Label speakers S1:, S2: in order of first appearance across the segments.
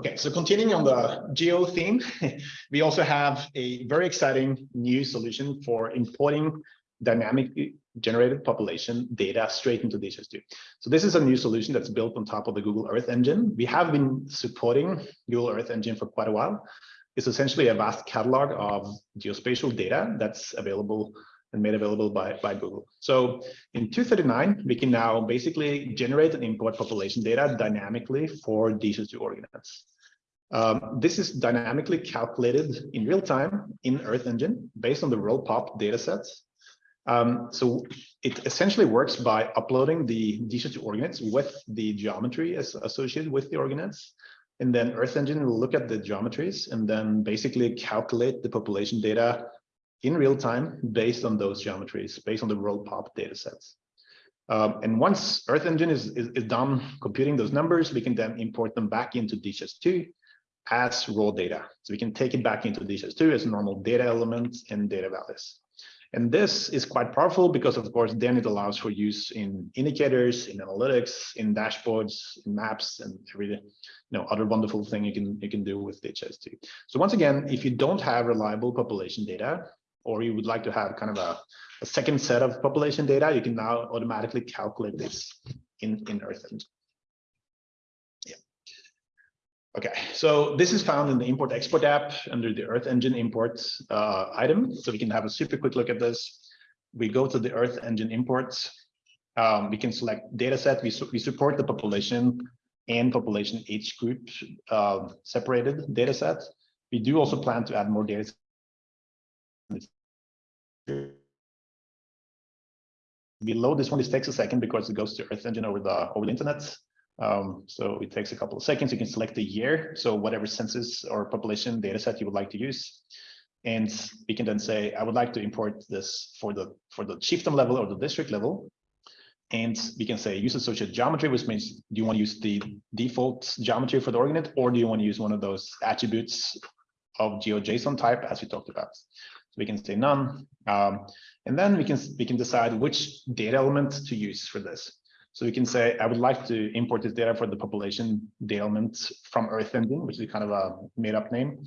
S1: Okay, so continuing on the geo theme, we also have a very exciting new solution for importing dynamically generated population data straight into DHIS2. So this is a new solution that's built on top of the Google Earth Engine. We have been supporting Google Earth Engine for quite a while. It's essentially a vast catalog of geospatial data that's available and made available by, by Google. So in 239, we can now basically generate and import population data dynamically for DHIS2 org units. Um, this is dynamically calculated in real time in Earth Engine based on the WorldPop datasets. Um, so it essentially works by uploading the DHIS2 org units with the geometry as associated with the org units. And then Earth Engine will look at the geometries and then basically calculate the population data in real time based on those geometries, based on the WorldPop datasets. Um, and once Earth Engine is, is, is, done computing those numbers, we can then import them back into DHIS2 as raw data. So we can take it back into DHIS2 as normal data elements and data values. And this is quite powerful because, of course, then it allows for use in indicators, in analytics, in dashboards, in maps, and every you know other wonderful thing you can you can do with DHIS2. So once again, if you don't have reliable population data, or you would like to have kind of a, a second set of population data, you can now automatically calculate this in, in Earth Engine. Yeah. Okay, so this is found in the import export app under the Earth Engine imports uh, item. So we can have a super quick look at this. We go to the Earth Engine imports. Um, we can select data set. We, su we support the population and population age group uh, separated data set. We do also plan to add more data Below this one, this takes a second because it goes to Earth Engine over the over the internet. Um, so it takes a couple of seconds. You can select the year, so whatever census or population data set you would like to use. And we can then say, I would like to import this for the for the chiefdom level or the district level. And we can say use associated geometry, which means do you want to use the default geometry for the org unit, or do you want to use one of those attributes of GeoJSON type as we talked about? So we can say none. Um, and then we can we can decide which data element to use for this. So we can say, I would like to import this data for the population data element from Earth Engine, which is kind of a made up name.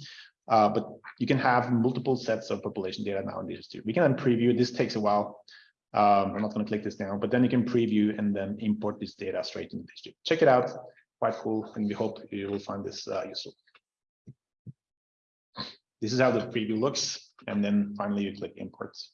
S1: Uh, but you can have multiple sets of population data now in DHIS2. We can then preview. This takes a while. Um, I'm not going to click this now, but then you can preview and then import this data straight into DHIS2. Check it out. Quite cool. And we hope you will find this uh, useful. This is how the preview looks. And then finally you click imports.